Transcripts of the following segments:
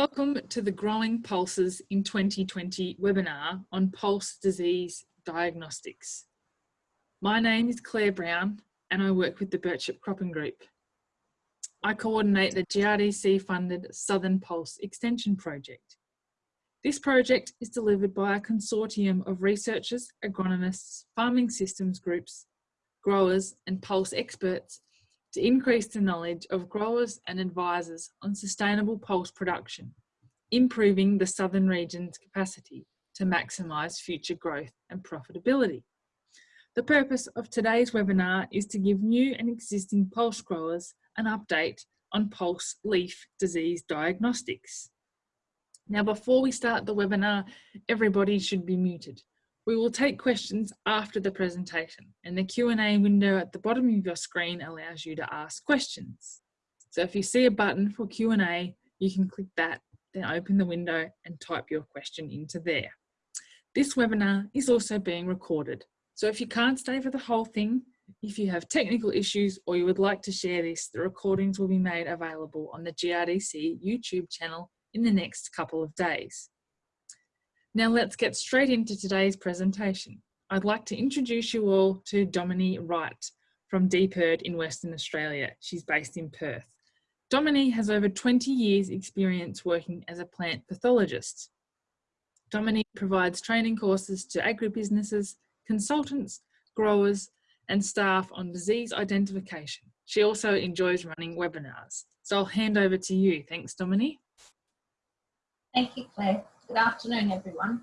Welcome to the Growing Pulses in 2020 webinar on pulse disease diagnostics. My name is Claire Brown and I work with the Birchip Cropping Group. I coordinate the GRDC funded Southern Pulse Extension Project. This project is delivered by a consortium of researchers, agronomists, farming systems groups, growers and pulse experts to increase the knowledge of growers and advisors on sustainable pulse production, improving the southern region's capacity to maximise future growth and profitability. The purpose of today's webinar is to give new and existing pulse growers an update on pulse leaf disease diagnostics. Now before we start the webinar, everybody should be muted. We will take questions after the presentation and the Q&A window at the bottom of your screen allows you to ask questions. So if you see a button for Q&A, you can click that, then open the window and type your question into there. This webinar is also being recorded. So if you can't stay for the whole thing, if you have technical issues or you would like to share this, the recordings will be made available on the GRDC YouTube channel in the next couple of days. Now let's get straight into today's presentation. I'd like to introduce you all to Dominie Wright from DPIRD in Western Australia. She's based in Perth. Dominie has over 20 years experience working as a plant pathologist. Dominie provides training courses to agribusinesses, consultants, growers and staff on disease identification. She also enjoys running webinars. So I'll hand over to you. Thanks, Dominie. Thank you, Claire. Good afternoon, everyone.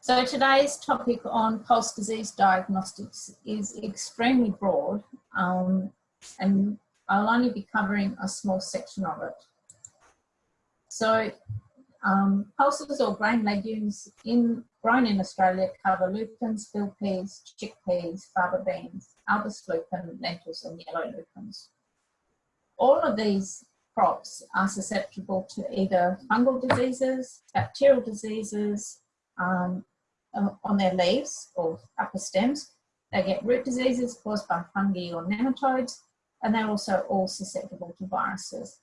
So today's topic on pulse disease diagnostics is extremely broad um, and I'll only be covering a small section of it. So um, pulses or grain legumes in, grown in Australia cover lupins, field peas, chickpeas, faba beans, albus lupin, lentils and yellow lupins. All of these crops are susceptible to either fungal diseases, bacterial diseases um, on their leaves or upper stems. They get root diseases caused by fungi or nematodes, and they're also all susceptible to viruses.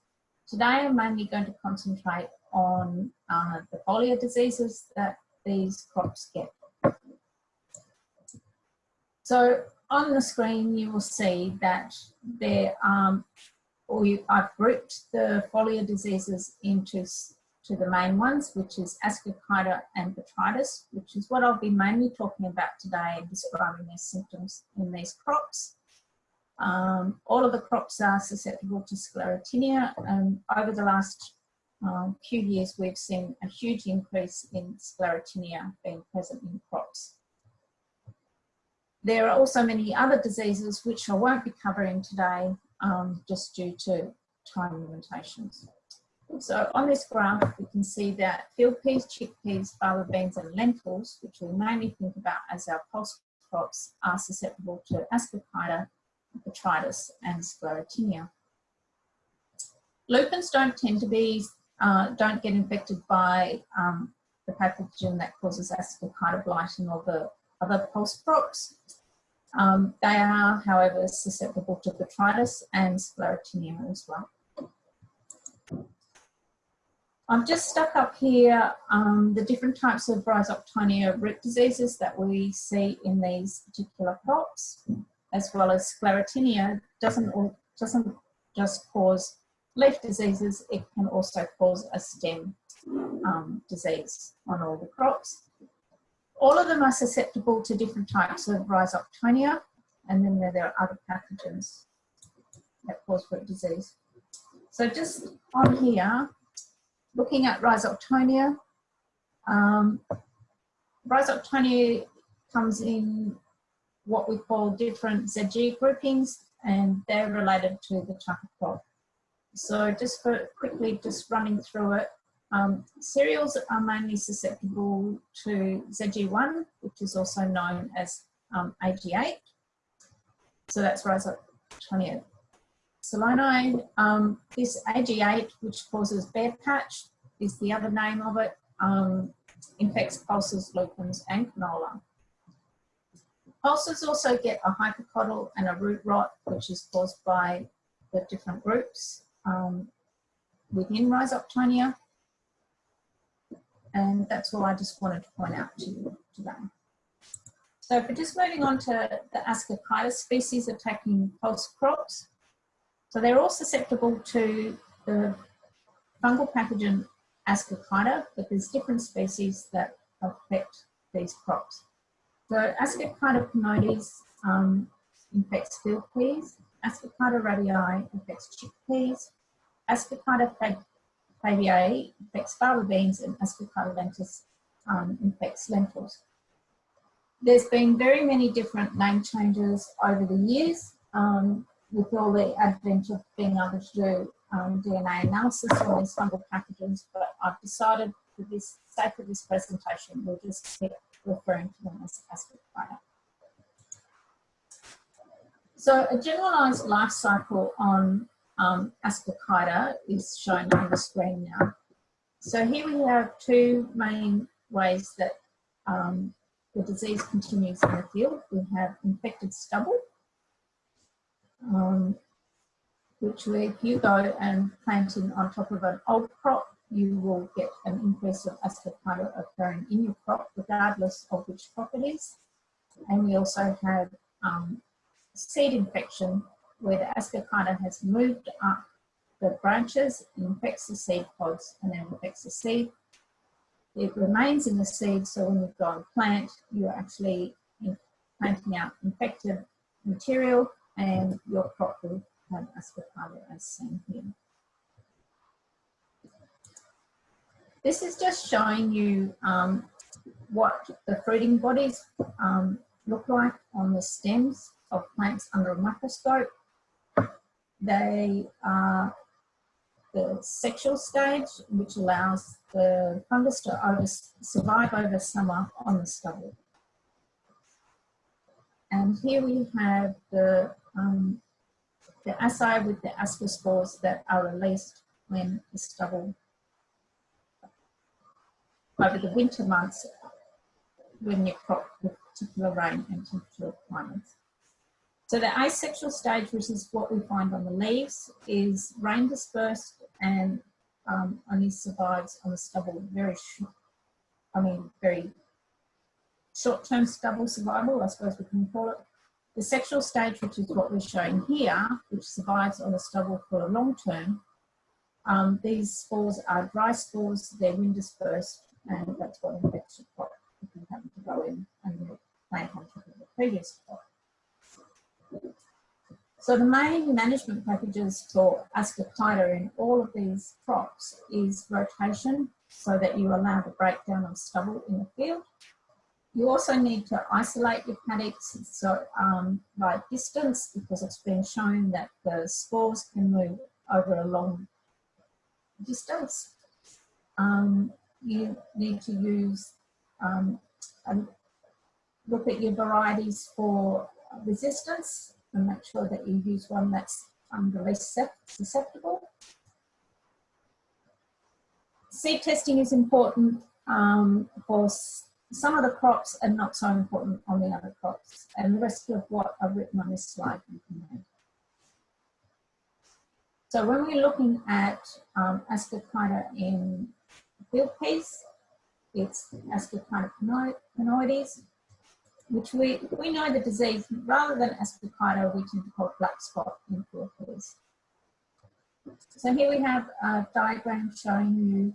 Today I'm mainly going to concentrate on uh, the foliar diseases that these crops get. So on the screen you will see that there are I've grouped the foliar diseases into to the main ones, which is Ascochyta and Botrytis, which is what I'll be mainly talking about today and describing their symptoms in these crops. Um, all of the crops are susceptible to sclerotinia and over the last um, few years we've seen a huge increase in sclerotinia being present in crops. There are also many other diseases which I won't be covering today um, just due to time limitations. So on this graph, we can see that field peas, chickpeas, faba beans and lentils, which we mainly think about as our pulse crops, are susceptible to ascochyta, botrytis and sclerotinia. Lupins don't tend to be, uh, don't get infected by um, the pathogen that causes ascochyta blight and the other pulse crops. Um, they are, however, susceptible to botrytis and sclerotinia as well. I've just stuck up here um, the different types of rhizoctonia root diseases that we see in these particular crops, as well as sclerotinia doesn't, doesn't just cause leaf diseases, it can also cause a stem um, disease on all the crops. All of them are susceptible to different types of rhizoctonia, and then there, are other pathogens that cause root disease. So just on here, looking at rhizoctonia, um, rhizoctonia comes in what we call different ZG groupings, and they're related to the type of crop. So just for quickly just running through it, um, cereals are mainly susceptible to ZG1, which is also known as um, AG8. So that's rhizoctonia solani. Um, this AG8, which causes bare patch, is the other name of it, um, infects pulses, lupins, and canola. Pulses also get a hypocotyl and a root rot, which is caused by the different groups um, within rhizoctonia. And that's all I just wanted to point out to you today. So if we're just moving on to the Ascochyta species attacking pulse crops. So they're all susceptible to the fungal pathogen Ascochyta, but there's different species that affect these crops. So Ascochyta pinodes um, infects field peas, Ascochyta rabiei affects chickpeas, Ascochyta fabaceae infects fava beans, and Ascochyta lentis um, infects lentils. There's been very many different name changes over the years um, with all the advent of being able to do um, DNA analysis on these fungal pathogens, but I've decided for this sake of this presentation, we'll just keep referring to them as Ascochyta. So a generalised life cycle on um, Ascochyta is shown on the screen now. So here we have two main ways that um, the disease continues in the field. We have infected stubble, um, which if you go and planting on top of an old crop, you will get an increase of ascochyta occurring in your crop, regardless of which crop it is. And we also have um, seed infection, where the ascochyta has moved up the branches, infects the seed pods, and then infects the seed. It remains in the seed, so when you go and plant, you're actually planting out infected material, and your crop will have ascochyta as seen here. This is just showing you um, what the fruiting bodies um, look like on the stems of plants under a microscope. They are the sexual stage, which allows the fungus to over, survive over summer on the stubble. And here we have the, um, the assay with the ascospores that are released when the stubble over the winter months when you crop with particular rain and temperature requirements. So the asexual stage, which is what we find on the leaves, is rain dispersed and um, only survives on the stubble very short, I mean, very short-term stubble survival, I suppose we can call it. The sexual stage, which is what we're showing here, which survives on the stubble for a long term, um, these spores are dry spores, they're wind dispersed, and that's what infects your crop if you happen to go in and plant on top of the previous crop. So the main management packages for ascochyta in all of these crops is rotation so that you allow the breakdown of stubble in the field. You also need to isolate your paddocks so um, by distance because it's been shown that the spores can move over a long distance. Um, you need to use, um, look at your varieties for resistance and make sure that you use one that's um, the least susceptible. Seed testing is important um, for some of the crops and not so important on the other crops. And the rest of what I've written on this slide you can read. So when we're looking at um, ascochyta in field peas, it's ascochyta pinodes, which we, we know the disease, rather than ascochyta, we tend to call black spot in peas. So here we have a diagram showing you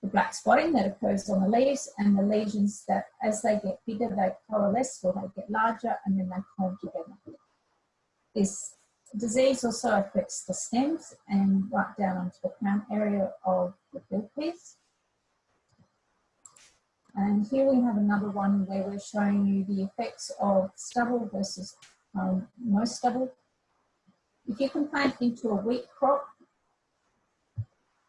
the black spotting that occurs on the leaves and the lesions that as they get bigger, they coalesce or they get larger and then they form together. This disease also affects the stems and right down onto the crown area of the field peas. And here we have another one where we're showing you the effects of stubble versus um, no stubble. If you can plant into a wheat crop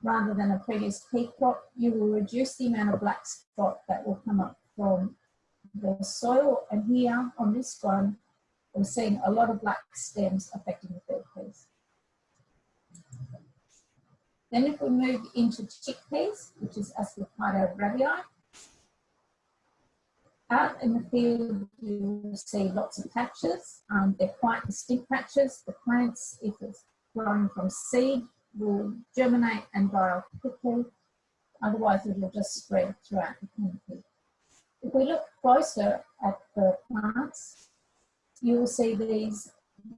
rather than a previous pea crop, you will reduce the amount of black spot that will come up from the soil. And here on this one, we're seeing a lot of black stems affecting the field peas. Then if we move into chickpeas, which is Ascochyta rabiei, out in the field, you will see lots of patches. Um, they're quite distinct patches. The plants, if it's growing from seed, will germinate and off quickly. Otherwise, it will just spread throughout the canopy. If we look closer at the plants, you will see these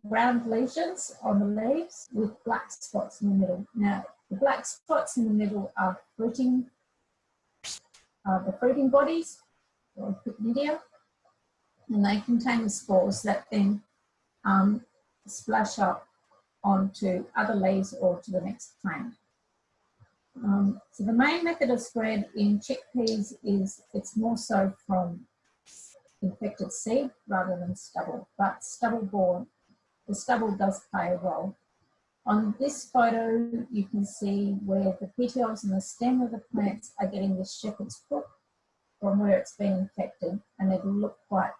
round lesions on the leaves with black spots in the middle. Now, the black spots in the middle are fruiting, uh, the fruiting bodies, or pycnidia, and they contain the spores that then um, splash up onto other leaves or to the next plant. Um, so the main method of spread in chickpeas is it's more so from infected seed rather than stubble, but stubble borne, the stubble does play a role. On this photo, you can see where the petioles and the stem of the plants are getting the shepherd's crook from where it's been infected, and it'll look quite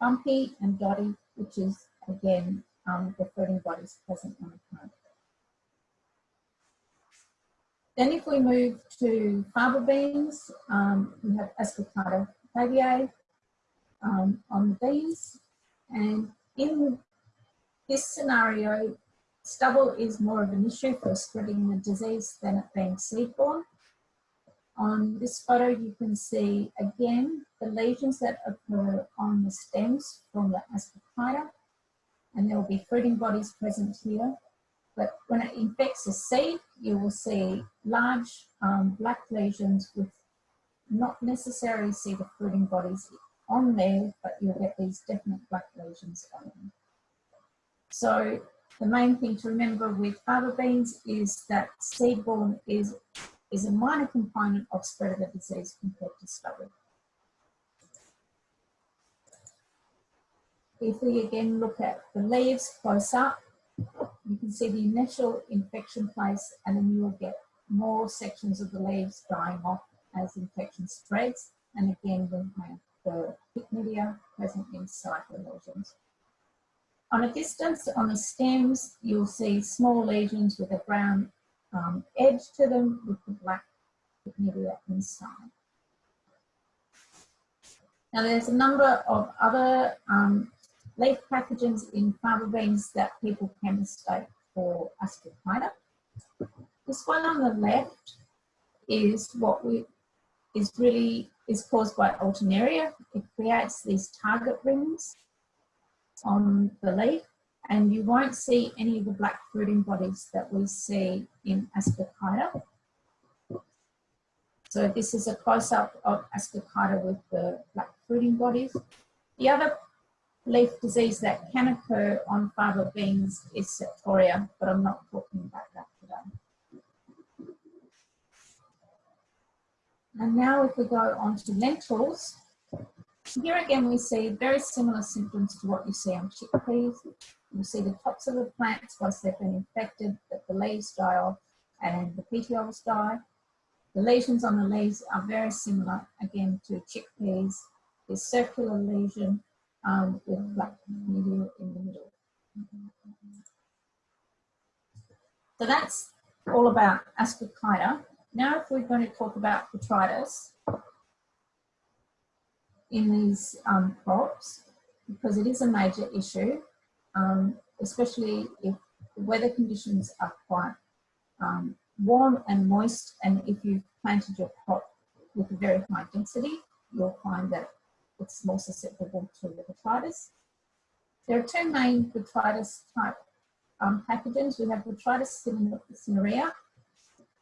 bumpy and dotty, which is again um, the fruiting bodies present on the plant. Then if we move to faba beans, um, we have Ascochyta fabae um, on the beans. And in this scenario, stubble is more of an issue for spreading the disease than it being seed-borne. On this photo, you can see again the lesions that occur on the stems from the Ascochyta, and there will be fruiting bodies present here. But when it infects a seed, you will see large um, black lesions with not necessarily see the fruiting bodies on there, but you'll get these definite black lesions on them. So the main thing to remember with faba beans is that seed-borne is, is a minor component of spread of the disease compared to stubble. If we again look at the leaves close up, you can see the initial infection place and then you will get more sections of the leaves dying off as infection spreads. And again, we have the pycnidia present inside the lesions. On a distance on the stems, you'll see small lesions with a brown um, edge to them with the black pycnidia inside. Now there's a number of other um, leaf pathogens in faba beans that people can mistake for ascochyta. This one on the left is what we is really is caused by alternaria. It creates these target rings on the leaf and you won't see any of the black fruiting bodies that we see in ascochyta. So this is a close-up of ascochyta with the black fruiting bodies. The other leaf disease that can occur on faba beans is septoria, but I'm not talking about that today. And now if we go on to lentils, here again we see very similar symptoms to what you see on chickpeas. You see the tops of the plants once they've been infected, that the leaves die off and the petioles die. The lesions on the leaves are very similar again to chickpeas. There's circular lesion um, with black media in the middle. So that's all about ascochyta. Now if we're going to talk about botrytis in these um, crops, because it is a major issue, um, especially if the weather conditions are quite um, warm and moist, and if you've planted your crop with a very high density, you'll find that it's more susceptible to botrytis. There are two main botrytis type um, pathogens. We have botrytis cinerea,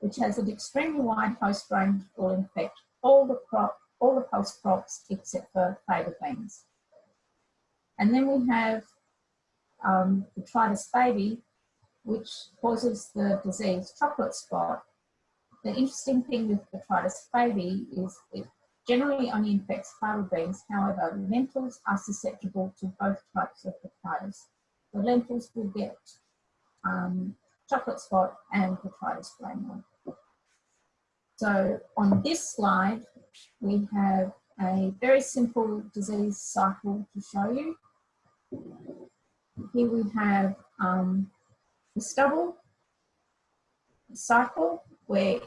which has an extremely wide host range, will infect all the crop, all the pulse crops except for faba beans. And then we have um, botrytis fabae, which causes the disease chocolate spot. The interesting thing with botrytis fabae is it generally only infects faba beans. However, lentils are susceptible to both types of botrytis. The lentils will get um, chocolate spot and botrytis grainule. So on this slide, we have a very simple disease cycle to show you. Here we have um, the stubble cycle where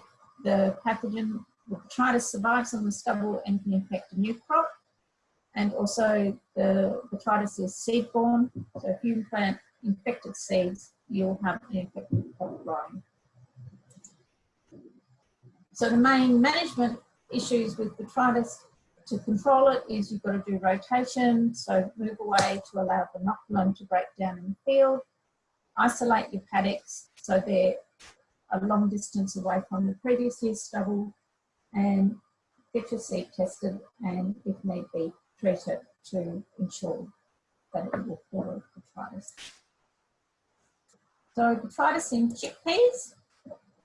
the pathogen will try to survive on the stubble and can infect a new crop. And also the botrytis is seed-borne. So if you plant infected seeds, you'll have an infected crop growing. So the main management issues with botrytis to control it is you've got to do rotation, so move away to allow the inoculum to break down in the field, isolate your paddocks so they're a long distance away from the previous year's stubble, and get your seed tested and if need be treat it to ensure that it will follow the botrytis. So botrytis in chickpeas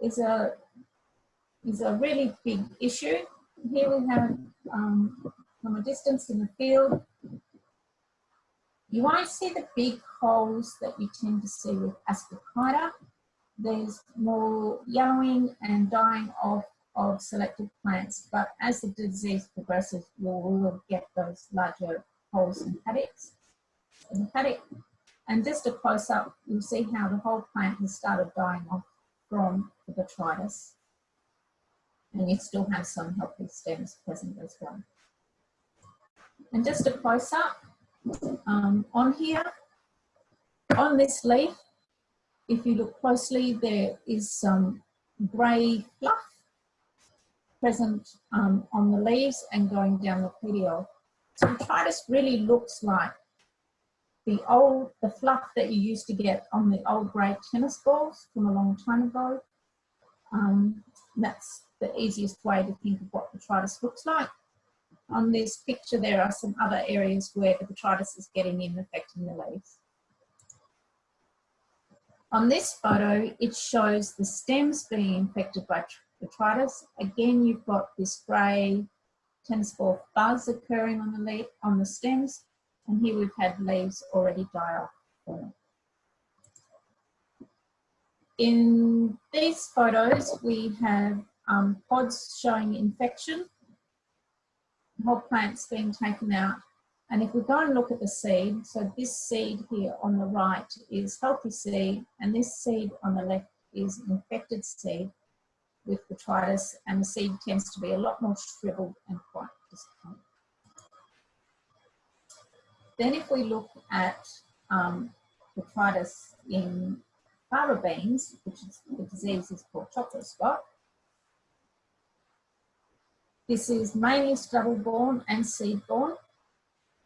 is a is a really big issue. Here we have um, from a distance in the field. You won't see the big holes that you tend to see with ascochyta. There's more yellowing and dying off of selected plants, but as the disease progresses, we'll, we'll get those larger holes and paddocks. In the paddock, and just a close up, you'll see how the whole plant has started dying off from the botrytis. And you still have some healthy stems present as well. And just a close up um, on here, on this leaf, if you look closely, there is some grey fluff present um, on the leaves and going down the petiole. So botrytis really looks like the old, the fluff that you used to get on the old grey tennis balls from a long time ago. Um, that's the easiest way to think of what botrytis looks like. On this picture, there are some other areas where the botrytis is getting in, affecting the leaves. On this photo, it shows the stems being infected by botrytis. Again, you've got this grey tennis ball fuzz occurring on the leaf, on the stems, and here we've had leaves already die off. In these photos, we have um, pods showing infection, whole plants being taken out. And if we go and look at the seed, so this seed here on the right is healthy seed, and this seed on the left is infected seed with botrytis, and the seed tends to be a lot more shriveled and quite disappointing. Then if we look at um, botrytis in fava beans, which is the disease is called chocolate spot, this is mainly stubble-borne and seed-borne.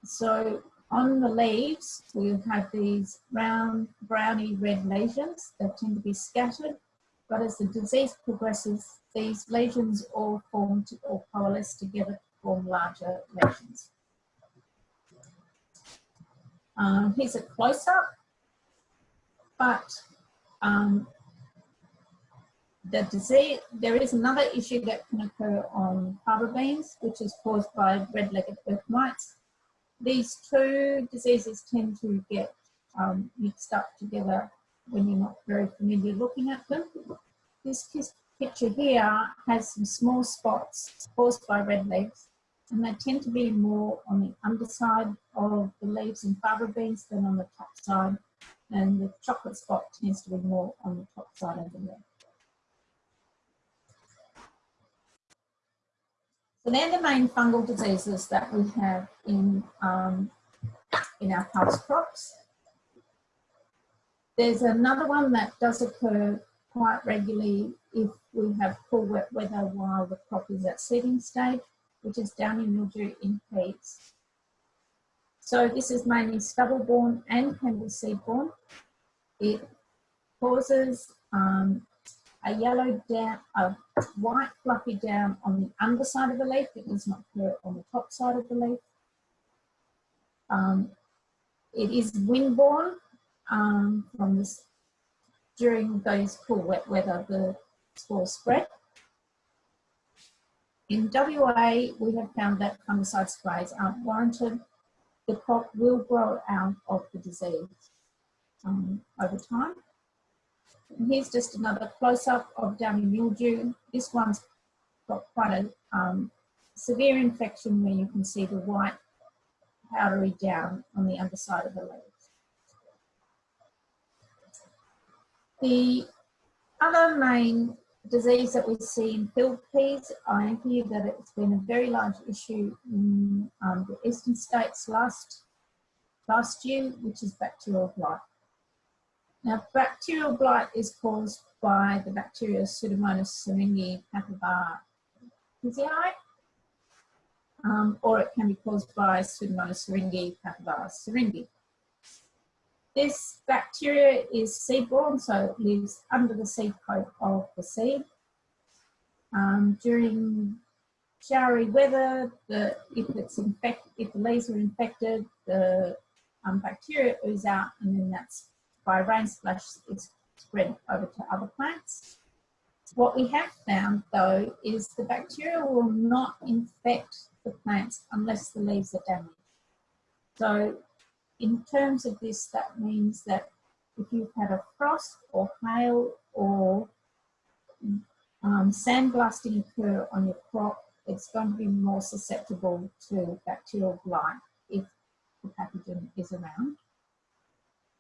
So on the leaves, we have these round, browny red lesions that tend to be scattered. But as the disease progresses, these lesions all form to, or coalesce together to form larger lesions. Um, here's a close-up, but um, the disease, there is another issue that can occur on fava beans, which is caused by red-legged earth mites. These two diseases tend to get um, mixed up together when you're not very familiar looking at them. This picture here has some small spots caused by red legs and they tend to be more on the underside of the leaves in fava beans than on the top side and the chocolate spot tends to be more on the top side of the leaf. So they're the main fungal diseases that we have in, um, in our pulse crops. There's another one that does occur quite regularly if we have cool wet weather while the crop is at seeding stage, which is downy mildew in peas. So this is mainly stubble-borne and can be seed-borne. It causes um, a yellow down, a white fluffy down on the underside of the leaf. It does not occur on the top side of the leaf. Um, it is windborne um, from this during those cool wet weather. The spores spread. In WA, we have found that fungicide sprays aren't warranted. The crop will grow out of the disease um, over time. Here's just another close-up of downy mildew. This one's got quite a um, severe infection where you can see the white powdery down on the underside of the leaves. The other main disease that we see in field peas, I hear that it's been a very large issue in um, the eastern states last, last year, which is bacterial blight. Now, bacterial blight is caused by the bacteria Pseudomonas syringae pathovar pisi, um, or it can be caused by Pseudomonas syringae pathovar syringae. This bacteria is seed-borne, so it lives under the seed coat of the seed. Um, during showery weather, the, if it's infect, if the leaves are infected, the um, bacteria ooze out, and then that's by rain splash, it's spread over to other plants. What we have found though is the bacteria will not infect the plants unless the leaves are damaged. So in terms of this, that means that if you've had a frost or hail or um, sandblasting occur on your crop, it's going to be more susceptible to bacterial blight if the pathogen is around.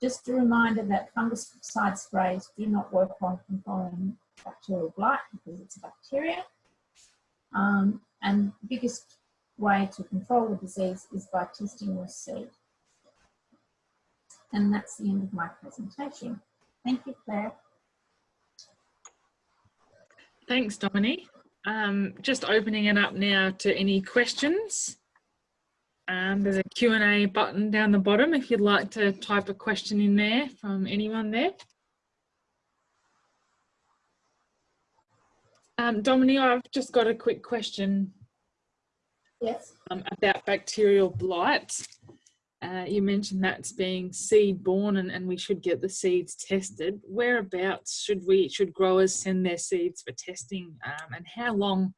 Just a reminder that fungicide sprays do not work on controlling bacterial blight because it's a bacteria. Um, and the biggest way to control the disease is by testing your seed. And that's the end of my presentation. Thank you, Claire. Thanks, Dominie. Um, just opening it up now to any questions. Um, there's a Q&A button down the bottom if you'd like to type a question in there from anyone there. Um, Dominie, I've just got a quick question. Yes. Um, about bacterial blight. Uh, you mentioned that's being seed borne and, and we should get the seeds tested. Whereabouts should we should growers send their seeds for testing um, and how long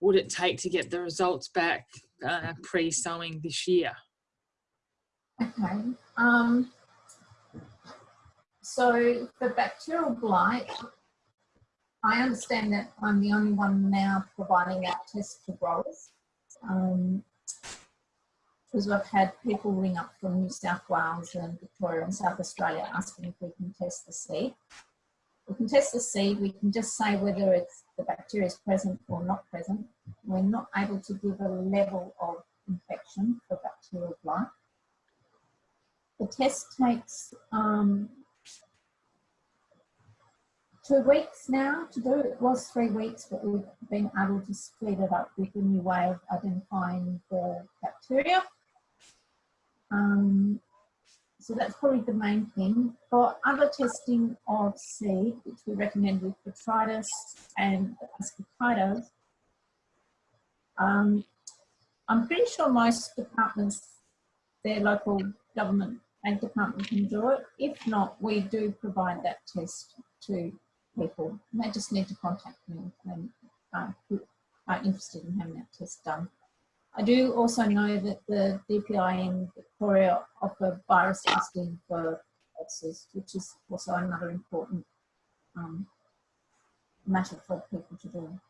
would it take to get the results back uh, pre-sowing this year? Okay. Um, so for bacterial blight, I understand that I'm the only one now providing that test to growers. Um, because I've had people ring up from New South Wales and Victoria and South Australia asking if we can test the seed. We can test the seed, we can just say whether it's the bacteria is present or not present. We're not able to give a level of infection for bacterial blight. The test takes um, two weeks now to do. It was three weeks, but we've been able to speed it up with a new way of identifying the bacteria. Um, so that's probably the main thing. For other testing of seed, which we recommend with botrytis and ascochytos, um, I'm pretty sure most departments, their local government ag department can do it. If not, we do provide that test to people. And they just need to contact me and uh, who are interested in having that test done. I do also know that the DPI in Victoria offer virus testing for pulses, which is also another important um, matter for people to do.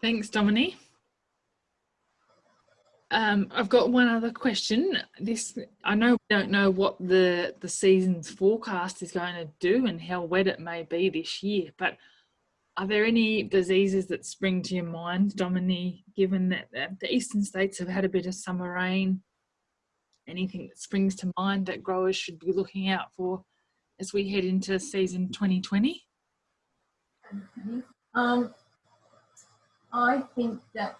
Thanks, Dominie. Um, I've got one other question. This I know we don't know what the the season's forecast is going to do and how wet it may be this year, but are there any diseases that spring to your mind, Dominie, given that the eastern states have had a bit of summer rain? Anything that springs to mind that growers should be looking out for as we head into season 2020? Um, I think that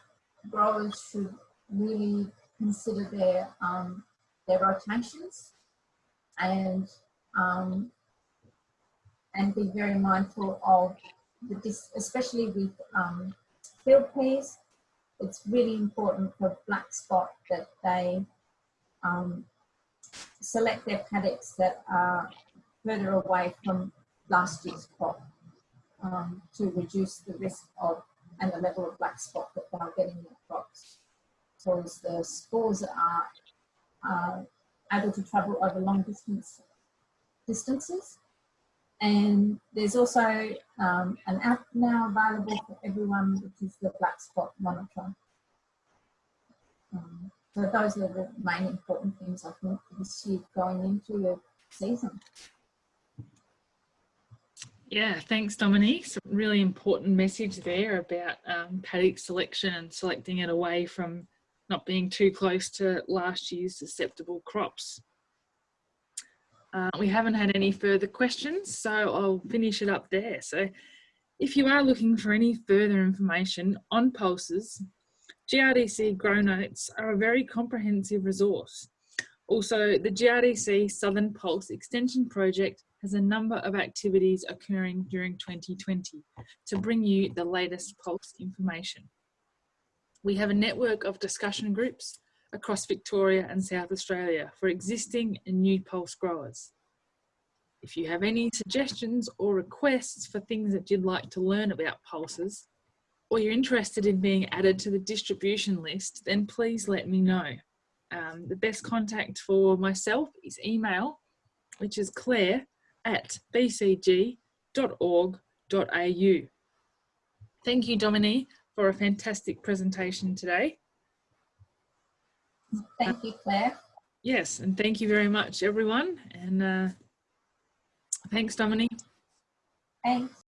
growers should really consider their um, their rotations and um, and be very mindful of this, especially with um, field peas, it's really important for black spot that they um, select their paddocks that are further away from last year's crop um, to reduce the risk of and the level of black spot that they're getting in their crops. So as the spores are able to travel over long distance distances, and there's also um, an app now available for everyone, which is the Black Spot Monitor. Um, so those are the main important things I think this year going into the season. Yeah, thanks Dominie. Some really important message there about um, paddock selection and selecting it away from not being too close to last year's susceptible crops. Uh, we haven't had any further questions, so I'll finish it up there. So if you are looking for any further information on pulses, GRDC Grow Notes are a very comprehensive resource. Also, the GRDC Southern Pulse Extension Project has a number of activities occurring during 2020 to bring you the latest pulse information. We have a network of discussion groups across Victoria and South Australia for existing and new pulse growers. If you have any suggestions or requests for things that you'd like to learn about pulses, or you're interested in being added to the distribution list, then please let me know. Um, the best contact for myself is email, which is claire at bcg.org.au. Thank you, Dominie, for a fantastic presentation today. Thank you, Claire. Yes, and thank you very much, everyone. And uh, thanks, Dominie. Thanks.